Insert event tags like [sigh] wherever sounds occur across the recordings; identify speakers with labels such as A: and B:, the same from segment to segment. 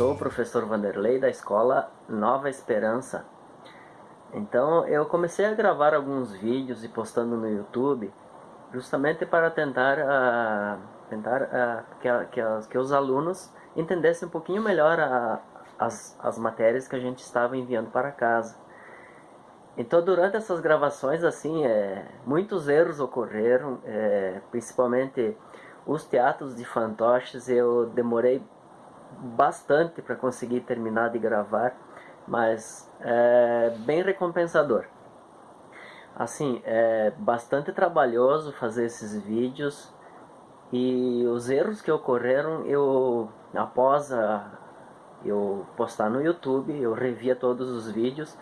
A: sou o professor Vanderlei da escola Nova Esperança. Então eu comecei a gravar alguns vídeos e postando no YouTube justamente para tentar, uh, tentar uh, que, que, que, os alunos entendessem um pouquinho melhor a, as, as matérias que a gente estava enviando para casa. Então durante essas gravações assim, é, muitos erros ocorreram, é, principalmente os teatros de fantoches eu demorei bastante para conseguir terminar de gravar, mas é bem recompensador. Assim, é bastante trabalhoso fazer esses vídeos e os erros que ocorreram, eu após a, eu postar no YouTube, eu revia todos os vídeos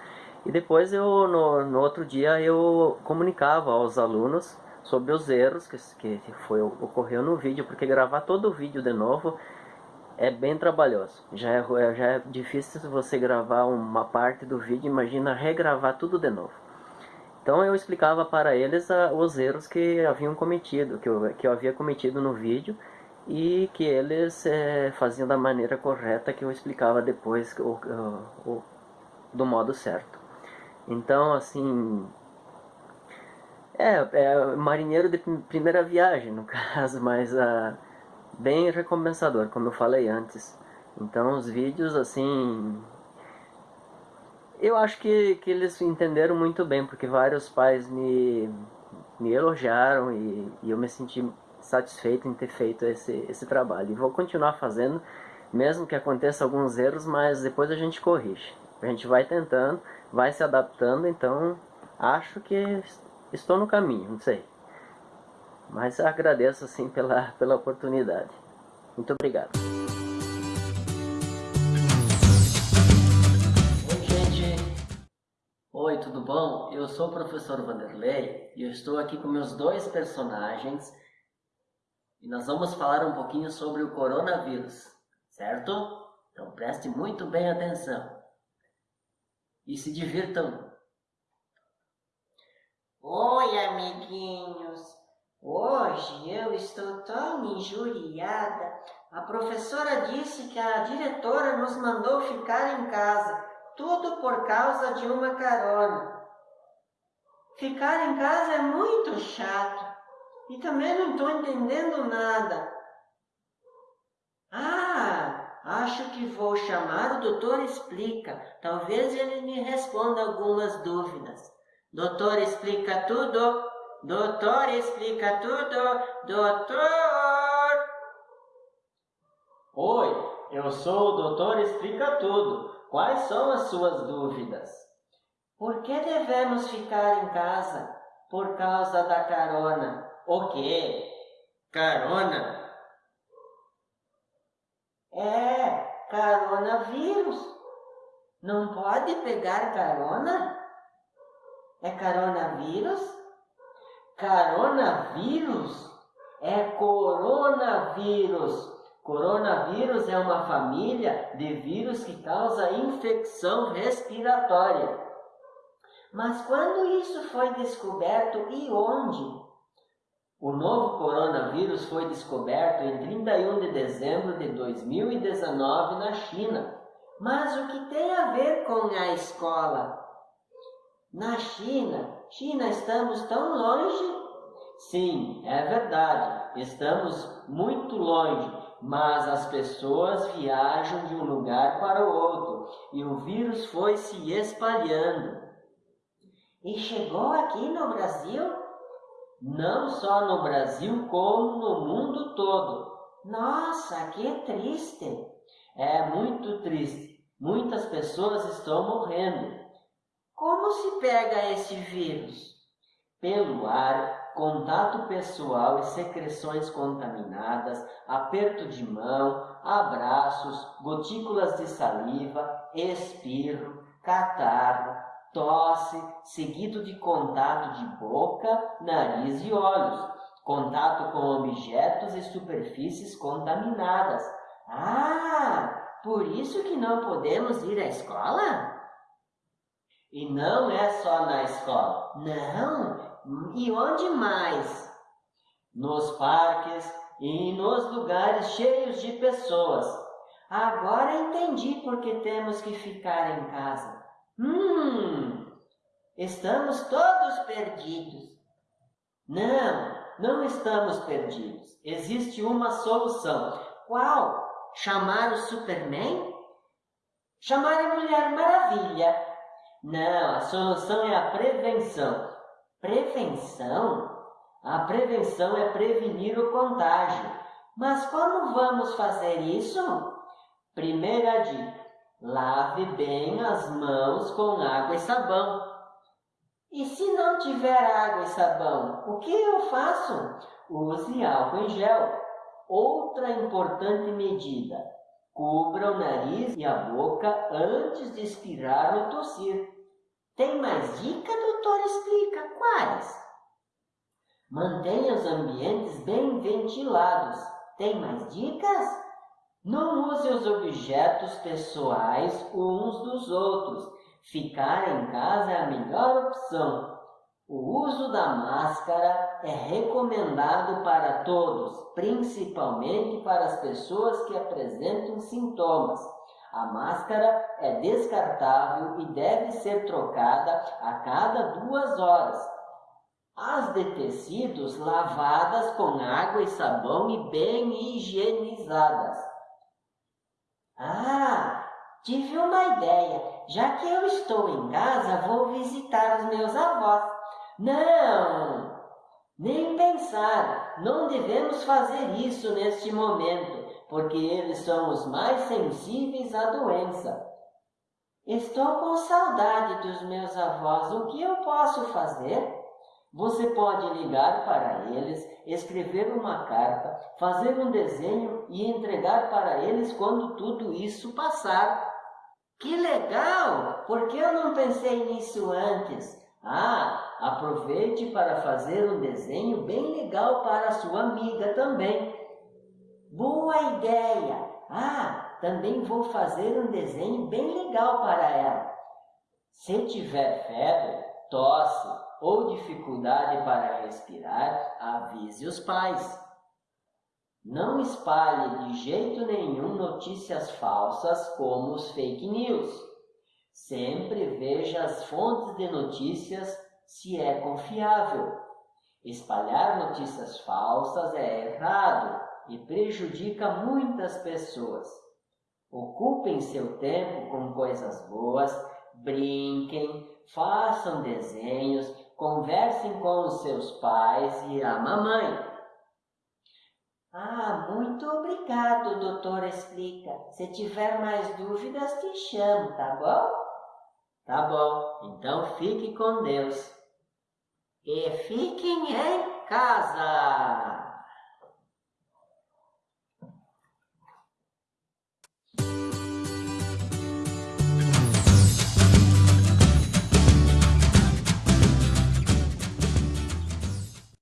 A: e depois eu no, no outro dia eu comunicava aos alunos sobre os erros que, que foi, ocorreu no vídeo, porque gravar todo o vídeo de novo é bem trabalhoso. Já é, já é difícil você gravar uma parte do vídeo, imagina regravar tudo de novo. Então eu explicava para eles a, os erros que haviam cometido, que eu, que eu havia cometido no vídeo e que eles é, faziam da maneira correta que eu explicava depois o, o, o, do modo certo. Então assim, é, é marinheiro de primeira viagem no [laughs] caso, mas... Uh, bem recompensador, como eu falei antes. Então os vídeos assim, eu acho que, que eles entenderam muito bem, porque vários pais me, me elogiaram e, e eu me senti satisfeito em ter feito esse, esse trabalho. E vou continuar fazendo, mesmo que aconteça alguns erros, mas depois a gente corrige. A gente vai tentando, vai se adaptando, então acho que estou no caminho, não sei. Mas agradeço assim pela, pela oportunidade. Muito obrigado. Oi gente, oi tudo bom? Eu sou o professor Vanderlei e eu estou aqui com meus dois personagens e nós vamos falar um pouquinho sobre o coronavírus, certo? Então preste muito bem atenção e se divirtam.
B: Oi amiguinhos, Hoje eu estou tão injuriada. A professora disse que a diretora nos mandou ficar em casa, tudo por causa de uma carona. Ficar em casa é muito chato e também não estou entendendo nada. Ah, acho que vou chamar o doutor Explica. Talvez ele me responda algumas dúvidas. Doutor Explica tudo? Doutor explica tudo, doutor!
A: Oi, eu sou o doutor explica tudo. Quais são as suas dúvidas?
B: Por que devemos ficar em casa? Por causa da carona.
A: O quê? Carona?
B: É, coronavírus. Não pode pegar carona? É coronavírus?
A: Coronavírus é coronavírus. Coronavírus é uma família de vírus que causa infecção respiratória.
B: Mas quando isso foi descoberto e onde?
A: O novo coronavírus foi descoberto em 31 de dezembro de 2019 na China.
B: Mas o que tem a ver com a escola? Na China, China, estamos tão longe?
A: Sim, é verdade, estamos muito longe, mas as pessoas viajam de um lugar para o outro e o vírus foi se espalhando.
B: E chegou aqui no Brasil?
A: Não só no Brasil, como no mundo todo.
B: Nossa, que triste!
A: É muito triste. Muitas pessoas estão morrendo.
B: Como se pega esse vírus?
A: Pelo ar, contato pessoal e secreções contaminadas, aperto de mão, abraços, gotículas de saliva, espirro, catarro, tosse, seguido de contato de boca, nariz e olhos, contato com objetos e superfícies contaminadas.
B: Ah, por isso que não podemos ir à escola?
A: E não é só na escola.
B: Não? E onde mais?
A: Nos parques e nos lugares cheios de pessoas.
B: Agora entendi por que temos que ficar em casa. Hum, estamos todos perdidos. Não, não estamos perdidos. Existe uma solução. Qual? Chamar o Superman? Chamar a Mulher Maravilha? Não, a solução é a prevenção. Prevenção? A prevenção é prevenir o contágio. Mas como vamos fazer isso? Primeira dica: lave bem as mãos com água e sabão. E se não tiver água e sabão, o que eu faço? Use álcool em gel. Outra importante medida: cubra o nariz e a boca antes de expirar ou tossir. Tem mais dica, doutor? Explica quais? Mantenha os ambientes bem ventilados. Tem mais dicas? Não use os objetos pessoais uns dos outros. Ficar em casa é a melhor opção. O uso da máscara é recomendado para todos, principalmente para as pessoas que apresentam sintomas. A máscara é descartável e deve ser trocada a cada duas horas. As de tecidos lavadas com água e sabão e bem higienizadas. Ah, tive uma ideia. Já que eu estou em casa, vou visitar os meus avós. Não, nem pensar. Não devemos fazer isso neste momento, porque eles são os mais sensíveis à doença. Estou com saudade dos meus avós. O que eu posso fazer? Você pode ligar para eles, escrever uma carta, fazer um desenho e entregar para eles quando tudo isso passar. Que legal! Por que eu não pensei nisso antes? Ah, aproveite para fazer um desenho bem legal para sua amiga também. Boa ideia! Ah, também vou fazer um desenho bem legal para ela. Se tiver febre, tosse ou dificuldade para respirar, avise os pais. Não espalhe de jeito nenhum notícias falsas como os fake news. Sempre veja as fontes de notícias se é confiável. Espalhar notícias falsas é errado e prejudica muitas pessoas. Ocupem seu tempo com coisas boas, brinquem, façam desenhos, conversem com os seus pais e a mamãe. Ah, muito obrigado, doutor Explica. Se tiver mais dúvidas, te chamo, tá bom? Tá bom, então fique com Deus e fiquem em casa.